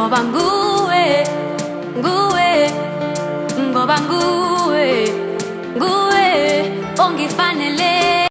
ngoba nguwe nguwe ngoba nguwe nguwe ongifanele